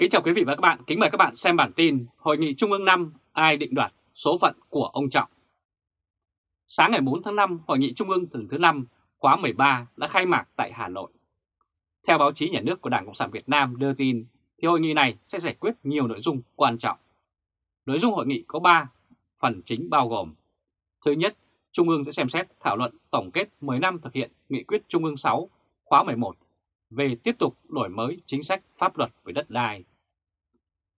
Kính chào quý vị và các bạn, kính mời các bạn xem bản tin Hội nghị Trung ương 5 ai định đoạt số phận của ông Trọng. Sáng ngày 4 tháng 5, Hội nghị Trung ương lần thứ 5 khóa 13 đã khai mạc tại Hà Nội. Theo báo chí nhà nước của Đảng Cộng sản Việt Nam đưa tin, thì hội nghị này sẽ giải quyết nhiều nội dung quan trọng. Nội dung hội nghị có 3 phần chính bao gồm Thứ nhất, Trung ương sẽ xem xét thảo luận tổng kết 10 năm thực hiện Nghị quyết Trung ương 6 khóa 11 về tiếp tục đổi mới chính sách pháp luật về đất đai.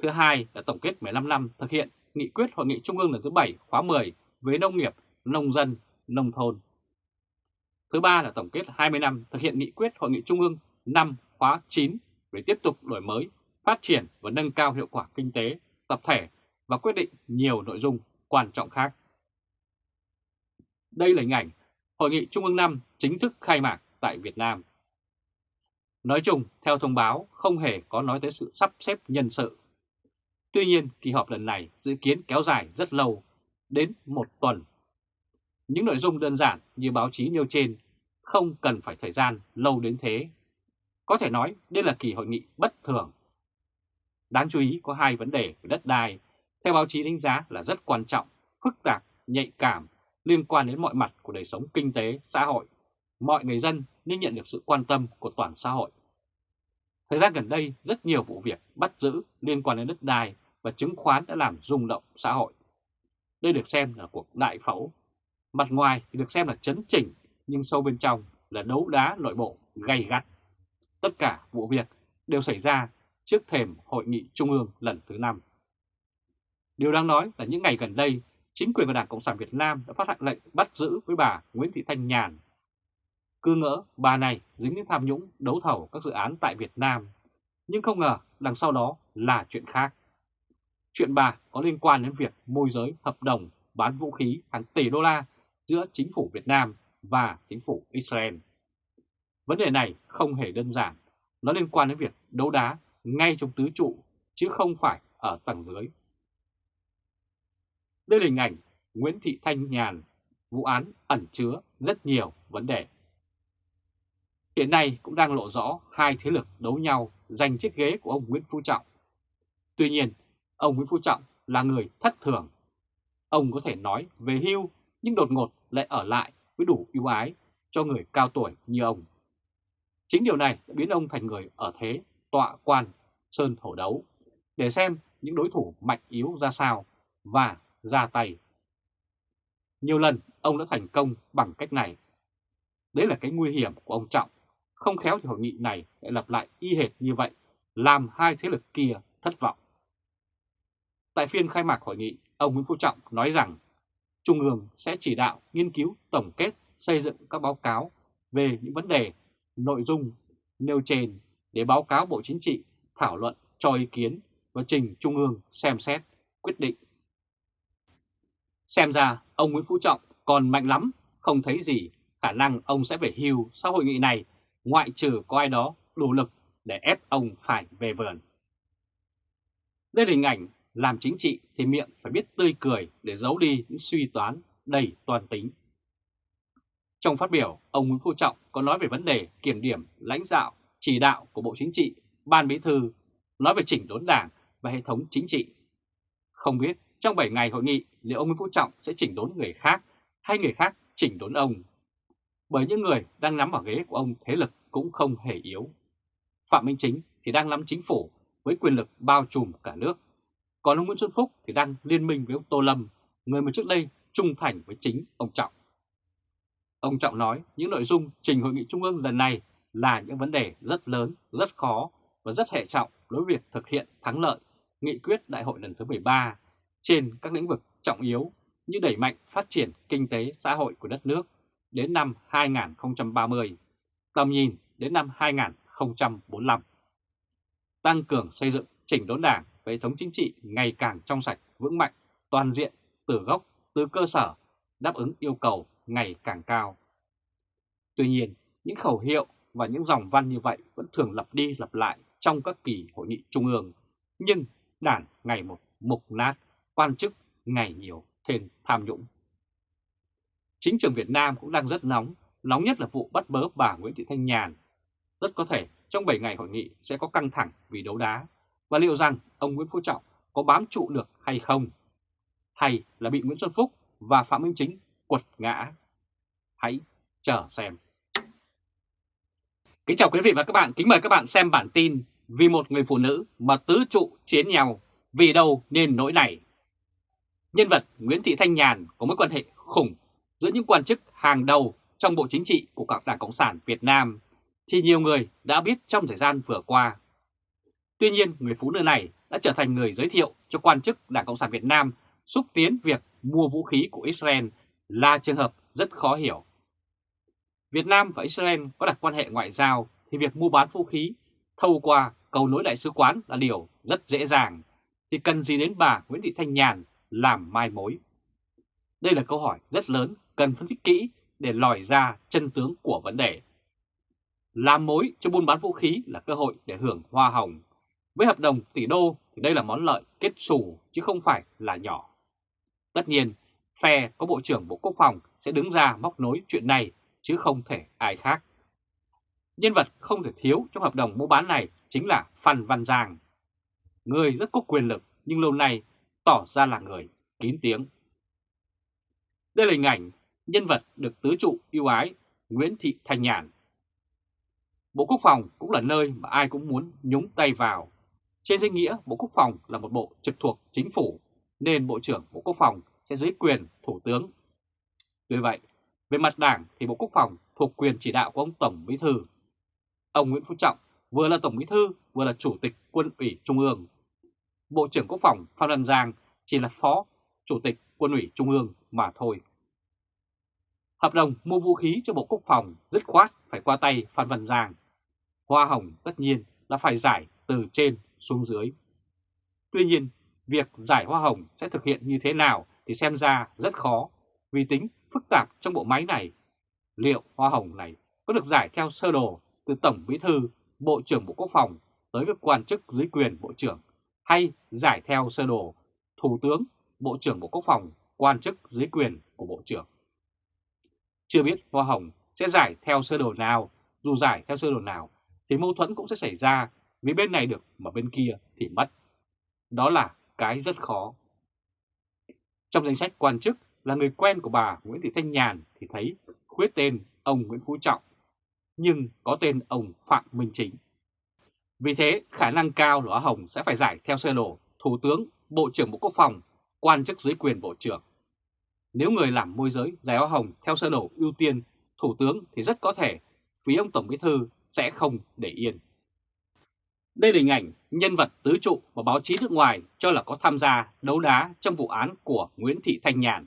Thứ hai là tổng kết 15 năm thực hiện Nghị quyết Hội nghị Trung ương lần thứ 7 khóa 10 về nông nghiệp, nông dân, nông thôn. Thứ ba là tổng kết 20 năm thực hiện Nghị quyết Hội nghị Trung ương 5 khóa 9 về tiếp tục đổi mới, phát triển và nâng cao hiệu quả kinh tế, tập thể và quyết định nhiều nội dung quan trọng khác. Đây là hình ảnh Hội nghị Trung ương 5 chính thức khai mạc tại Việt Nam. Nói chung, theo thông báo, không hề có nói tới sự sắp xếp nhân sự. Tuy nhiên, kỳ họp lần này dự kiến kéo dài rất lâu, đến một tuần. Những nội dung đơn giản như báo chí nêu trên không cần phải thời gian lâu đến thế. Có thể nói đây là kỳ hội nghị bất thường. Đáng chú ý có hai vấn đề về đất đai, theo báo chí đánh giá là rất quan trọng, phức tạp, nhạy cảm, liên quan đến mọi mặt của đời sống kinh tế, xã hội. Mọi người dân nên nhận được sự quan tâm của toàn xã hội. Thời gian gần đây, rất nhiều vụ việc bắt giữ liên quan đến đất đai và chứng khoán đã làm rung động xã hội. Đây được xem là cuộc đại phẫu. Mặt ngoài thì được xem là chấn chỉnh, nhưng sâu bên trong là đấu đá nội bộ gay gắt. Tất cả vụ việc đều xảy ra trước thềm Hội nghị Trung ương lần thứ 5. Điều đáng nói là những ngày gần đây, chính quyền và Đảng Cộng sản Việt Nam đã phát hành lệnh bắt giữ với bà Nguyễn Thị Thanh Nhàn, cứ ngỡ bà này dính đến tham nhũng đấu thầu các dự án tại Việt Nam, nhưng không ngờ đằng sau đó là chuyện khác. Chuyện bà có liên quan đến việc môi giới hợp đồng bán vũ khí hàng tỷ đô la giữa chính phủ Việt Nam và chính phủ Israel. Vấn đề này không hề đơn giản, nó liên quan đến việc đấu đá ngay trong tứ trụ chứ không phải ở tầng dưới. Đây là hình ảnh Nguyễn Thị Thanh Nhàn, vụ án ẩn chứa rất nhiều vấn đề. Hiện nay cũng đang lộ rõ hai thế lực đấu nhau giành chiếc ghế của ông Nguyễn Phú Trọng. Tuy nhiên, ông Nguyễn Phú Trọng là người thất thường. Ông có thể nói về hưu nhưng đột ngột lại ở lại với đủ ưu ái cho người cao tuổi như ông. Chính điều này đã biến ông thành người ở thế tọa quan sơn hổ đấu để xem những đối thủ mạnh yếu ra sao và ra tay. Nhiều lần ông đã thành công bằng cách này. Đấy là cái nguy hiểm của ông Trọng không khéo thì hội nghị này lại lặp lại y hệt như vậy, làm hai thế lực kia thất vọng. Tại phiên khai mạc hội nghị, ông Nguyễn Phú Trọng nói rằng Trung ương sẽ chỉ đạo nghiên cứu tổng kết xây dựng các báo cáo về những vấn đề, nội dung nêu trên để báo cáo Bộ Chính trị thảo luận cho ý kiến và trình Trung ương xem xét, quyết định. Xem ra ông Nguyễn Phú Trọng còn mạnh lắm, không thấy gì khả năng ông sẽ về hưu sau hội nghị này ngoại trừ có ai đó đủ lực để ép ông phải về vườn. Đây là hình ảnh làm chính trị thì miệng phải biết tươi cười để giấu đi những suy toán đầy toàn tính. Trong phát biểu, ông Nguyễn Phú Trọng có nói về vấn đề kiểm điểm lãnh đạo, chỉ đạo của Bộ Chính trị, Ban Bí thư, nói về chỉnh đốn đảng và hệ thống chính trị. Không biết trong 7 ngày hội nghị liệu ông Nguyễn Phú Trọng sẽ chỉnh đốn người khác hay người khác chỉnh đốn ông bởi những người đang nắm ở ghế của ông thế lực cũng không hề yếu. Phạm Minh Chính thì đang nắm chính phủ với quyền lực bao trùm cả nước, còn ông Nguyễn Xuân Phúc thì đang liên minh với ông Tô Lâm, người mà trước đây trung thành với chính ông Trọng. Ông Trọng nói những nội dung trình hội nghị trung ương lần này là những vấn đề rất lớn, rất khó và rất hệ trọng đối với việc thực hiện thắng lợi nghị quyết đại hội lần thứ 13 trên các lĩnh vực trọng yếu như đẩy mạnh phát triển kinh tế xã hội của đất nước đến năm 2030, tầm nhìn đến năm 2045. Tăng cường xây dựng chỉnh đốn đảng và hệ thống chính trị ngày càng trong sạch, vững mạnh, toàn diện, từ gốc, từ cơ sở, đáp ứng yêu cầu ngày càng cao. Tuy nhiên, những khẩu hiệu và những dòng văn như vậy vẫn thường lặp đi lặp lại trong các kỳ hội nghị trung ương, nhưng đảng ngày một mục nát, quan chức ngày nhiều thêm tham nhũng. Chính trường Việt Nam cũng đang rất nóng, nóng nhất là vụ bắt bớ bà Nguyễn Thị Thanh Nhàn. Rất có thể trong 7 ngày hội nghị sẽ có căng thẳng vì đấu đá, và liệu rằng ông Nguyễn Phú Trọng có bám trụ được hay không? Hay là bị Nguyễn Xuân Phúc và Phạm Minh Chính quật ngã? Hãy chờ xem. Kính chào quý vị và các bạn, kính mời các bạn xem bản tin Vì một người phụ nữ mà tứ trụ chiến nhau, vì đâu nên nỗi này? Nhân vật Nguyễn Thị Thanh Nhàn có mối quan hệ khủng giữa những quan chức hàng đầu trong Bộ Chính trị của các Đảng Cộng sản Việt Nam thì nhiều người đã biết trong thời gian vừa qua. Tuy nhiên, người phụ nữ này đã trở thành người giới thiệu cho quan chức Đảng Cộng sản Việt Nam xúc tiến việc mua vũ khí của Israel là trường hợp rất khó hiểu. Việt Nam và Israel có đặt quan hệ ngoại giao thì việc mua bán vũ khí thâu qua cầu nối đại sứ quán là điều rất dễ dàng, thì cần gì đến bà Nguyễn Thị Thanh Nhàn làm mai mối? Đây là câu hỏi rất lớn cần phân tích kỹ để lòi ra chân tướng của vấn đề. Làm mối cho buôn bán vũ khí là cơ hội để hưởng hoa hồng. Với hợp đồng tỷ đô thì đây là món lợi kết xù chứ không phải là nhỏ. Tất nhiên, phe có Bộ trưởng Bộ Quốc phòng sẽ đứng ra móc nối chuyện này chứ không thể ai khác. Nhân vật không thể thiếu trong hợp đồng mua bán này chính là Phan Văn Giang. Người rất có quyền lực nhưng lâu nay tỏ ra là người kín tiếng. Đây là hình ảnh nhân vật được tứ trụ yêu ái Nguyễn Thị Thanh Nhàn. Bộ Quốc phòng cũng là nơi mà ai cũng muốn nhúng tay vào. Trên danh nghĩa Bộ Quốc phòng là một bộ trực thuộc chính phủ nên Bộ trưởng Bộ Quốc phòng sẽ dưới quyền Thủ tướng. Tuy vậy, về mặt đảng thì Bộ Quốc phòng thuộc quyền chỉ đạo của ông Tổng Bí Thư. Ông Nguyễn Phú Trọng vừa là Tổng Bí Thư vừa là Chủ tịch Quân ủy Trung ương. Bộ trưởng Quốc phòng Phan Văn Giang chỉ là Phó Chủ tịch Quân ủy Trung ương mà thôi. Hợp đồng mua vũ khí cho Bộ Quốc phòng dứt khoát phải qua tay Phan Văn Giang. Hoa hồng tất nhiên là phải giải từ trên xuống dưới. Tuy nhiên, việc giải hoa hồng sẽ thực hiện như thế nào thì xem ra rất khó vì tính phức tạp trong bộ máy này. Liệu hoa hồng này có được giải theo sơ đồ từ Tổng Bí Thư, Bộ trưởng Bộ Quốc phòng tới các quan chức dưới quyền Bộ trưởng hay giải theo sơ đồ Thủ tướng, Bộ trưởng Bộ Quốc phòng, quan chức dưới quyền của Bộ trưởng. Chưa biết hoa hồng sẽ giải theo sơ đồ nào, dù giải theo sơ đồ nào thì mâu thuẫn cũng sẽ xảy ra vì bên này được mà bên kia thì mất. Đó là cái rất khó. Trong danh sách quan chức là người quen của bà Nguyễn Thị Thanh Nhàn thì thấy khuyết tên ông Nguyễn Phú Trọng, nhưng có tên ông Phạm Minh Chính. Vì thế, khả năng cao là Hồng sẽ phải giải theo sơ đồ Thủ tướng, Bộ trưởng Bộ Quốc phòng, quan chức dưới quyền Bộ trưởng. Nếu người làm môi giới giải hoa hồng theo sơ đồ ưu tiên Thủ tướng thì rất có thể phía ông Tổng Bí Thư sẽ không để yên. Đây là hình ảnh nhân vật tứ trụ và báo chí nước ngoài cho là có tham gia đấu đá trong vụ án của Nguyễn Thị Thanh Nhàn.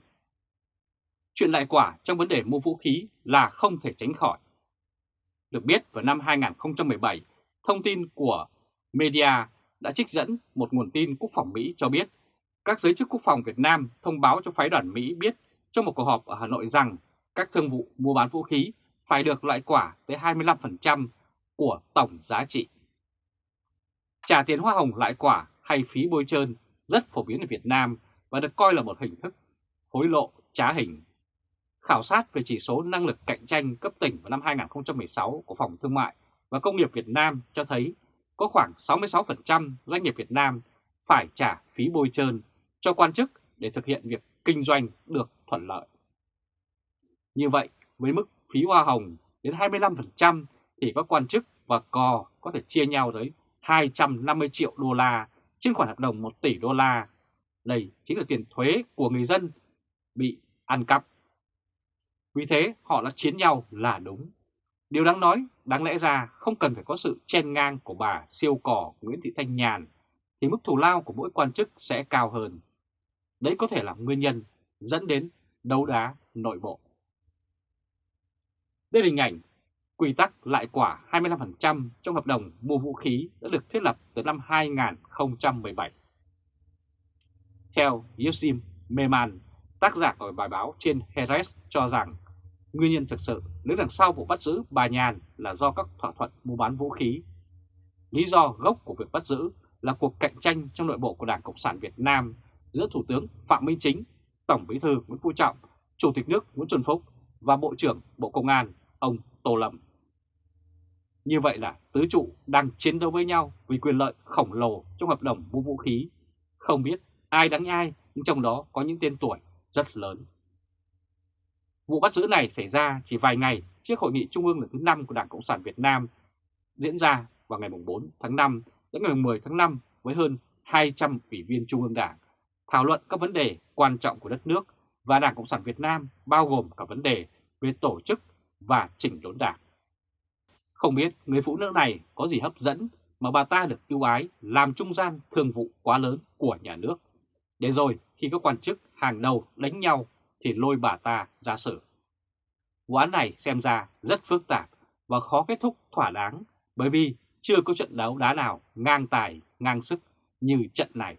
Chuyện lại quả trong vấn đề mua vũ khí là không thể tránh khỏi. Được biết vào năm 2017, thông tin của media đã trích dẫn một nguồn tin quốc phòng Mỹ cho biết các giới chức quốc phòng Việt Nam thông báo cho phái đoàn Mỹ biết trong một cuộc họp ở Hà Nội rằng các thương vụ mua bán vũ khí phải được loại quả tới 25% của tổng giá trị. Trả tiền hoa hồng lại quả hay phí bôi trơn rất phổ biến ở Việt Nam và được coi là một hình thức hối lộ trá hình. Khảo sát về chỉ số năng lực cạnh tranh cấp tỉnh vào năm 2016 của Phòng Thương mại và Công nghiệp Việt Nam cho thấy có khoảng 66% doanh nghiệp Việt Nam phải trả phí bôi trơn cho quan chức để thực hiện việc kinh doanh được thuận lợi. Như vậy, với mức phí hoa hồng đến 25% thì các quan chức và cò có thể chia nhau tới 250 triệu đô la trên khoản hợp đồng 1 tỷ đô la. Đây chính là tiền thuế của người dân bị ăn cắp. Vì thế họ đã chiến nhau là đúng. Điều đáng nói, đáng lẽ ra không cần phải có sự chen ngang của bà siêu cỏ Nguyễn Thị Thanh Nhàn thì mức thù lao của mỗi quan chức sẽ cao hơn. Đấy có thể là nguyên nhân dẫn đến đấu đá nội bộ. Đây là hình ảnh quy tắc lại quả 25% trong hợp đồng mua vũ khí đã được thiết lập từ năm 2017. Theo Yosim Meman, tác giả của bài báo trên Heres cho rằng nguyên nhân thực sự đứng đằng sau vụ bắt giữ bà Nhàn là do các thỏa thuận mua bán vũ khí. Lý do gốc của việc bắt giữ là cuộc cạnh tranh trong nội bộ của Đảng Cộng sản Việt Nam giữa Thủ tướng Phạm Minh Chính, Tổng Bí thư Nguyễn Phú Trọng, Chủ tịch nước Nguyễn Xuân Phúc và Bộ trưởng Bộ Công an ông Tô Lâm. Như vậy là tứ trụ đang chiến đấu với nhau vì quyền lợi khổng lồ trong hợp đồng mua vũ khí. Không biết ai đánh ai, nhưng trong đó có những tên tuổi rất lớn. Vụ bắt giữ này xảy ra chỉ vài ngày trước hội nghị trung ương lần thứ 5 của Đảng Cộng sản Việt Nam diễn ra vào ngày 4 tháng 5 đến ngày 10 tháng 5 với hơn 200 ủy viên Trung ương Đảng thảo luận các vấn đề quan trọng của đất nước và Đảng Cộng sản Việt Nam bao gồm cả vấn đề về tổ chức và chỉnh đốn đảng. Không biết người phụ nữ này có gì hấp dẫn mà bà ta được ưu ái làm trung gian thương vụ quá lớn của nhà nước. Để rồi khi các quan chức hàng đầu đánh nhau thì lôi bà ta ra xử. Vụ án này xem ra rất phức tạp và khó kết thúc thỏa đáng bởi vì chưa có trận đấu đá nào ngang tài, ngang sức như trận này.